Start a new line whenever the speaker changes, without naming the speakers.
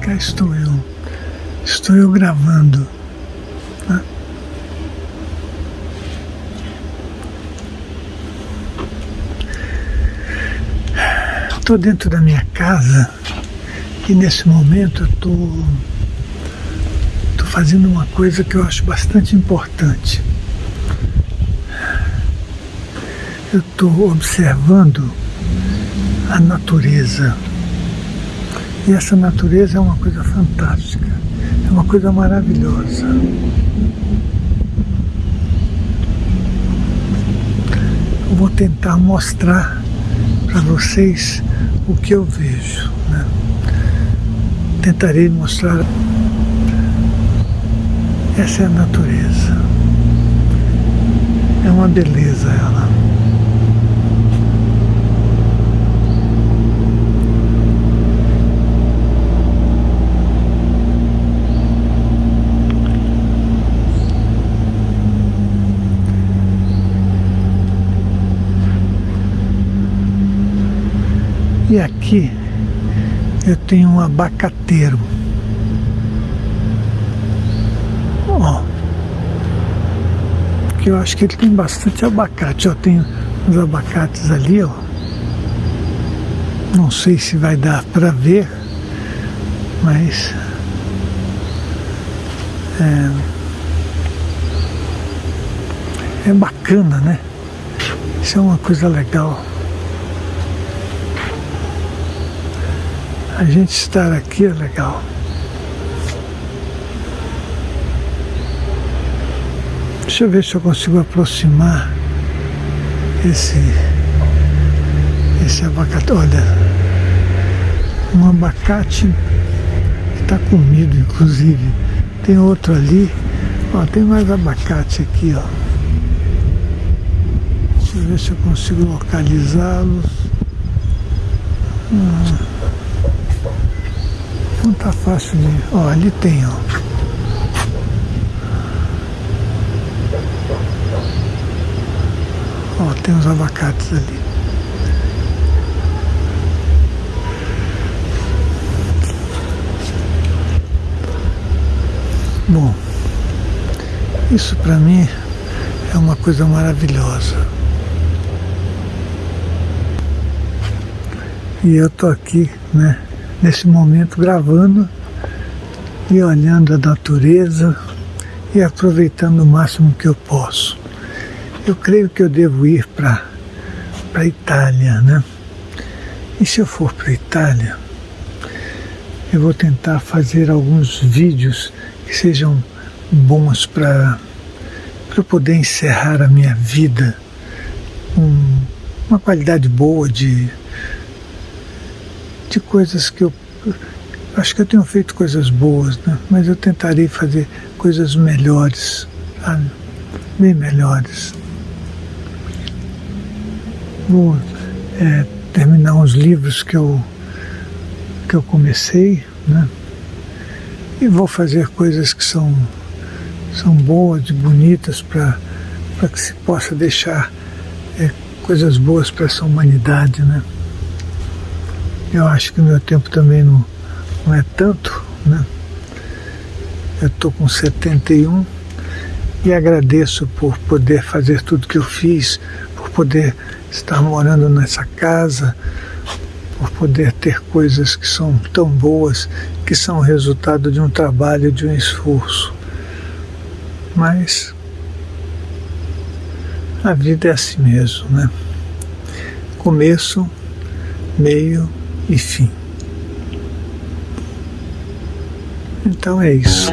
Cá estou eu, estou eu gravando. Né? Estou dentro da minha casa e nesse momento estou tô, tô fazendo uma coisa que eu acho bastante importante. Eu estou observando a natureza. E essa natureza é uma coisa fantástica, é uma coisa maravilhosa. Eu vou tentar mostrar para vocês o que eu vejo. Né? Tentarei mostrar. Essa é a natureza. É uma beleza ela. E aqui eu tenho um abacateiro. Ó. Que eu acho que ele tem bastante abacate. Eu tenho uns abacates ali, ó. Não sei se vai dar para ver, mas é, é bacana, né? Isso é uma coisa legal. A gente estar aqui é legal. Deixa eu ver se eu consigo aproximar esse, esse abacate. Olha, um abacate que está comido, inclusive. Tem outro ali. Ó, tem mais abacate aqui, ó. Deixa eu ver se eu consigo localizá-los. Hum. Não tá fácil de... Ó, ali tem, ó. Ó, tem os abacates ali. Bom, isso para mim é uma coisa maravilhosa. E eu tô aqui, né? Nesse momento gravando e olhando a natureza e aproveitando o máximo que eu posso. Eu creio que eu devo ir para a Itália, né? E se eu for para a Itália, eu vou tentar fazer alguns vídeos que sejam bons para eu poder encerrar a minha vida com uma qualidade boa de de coisas que eu acho que eu tenho feito coisas boas, né? mas eu tentarei fazer coisas melhores, sabe? bem melhores. Vou é, terminar uns livros que eu, que eu comecei, né? e vou fazer coisas que são, são boas e bonitas para que se possa deixar é, coisas boas para essa humanidade. Né? Eu acho que o meu tempo também não, não é tanto, né? Eu estou com 71 e agradeço por poder fazer tudo que eu fiz, por poder estar morando nessa casa, por poder ter coisas que são tão boas, que são resultado de um trabalho, de um esforço. Mas a vida é assim mesmo, né? Começo, meio e fim. Então é isso.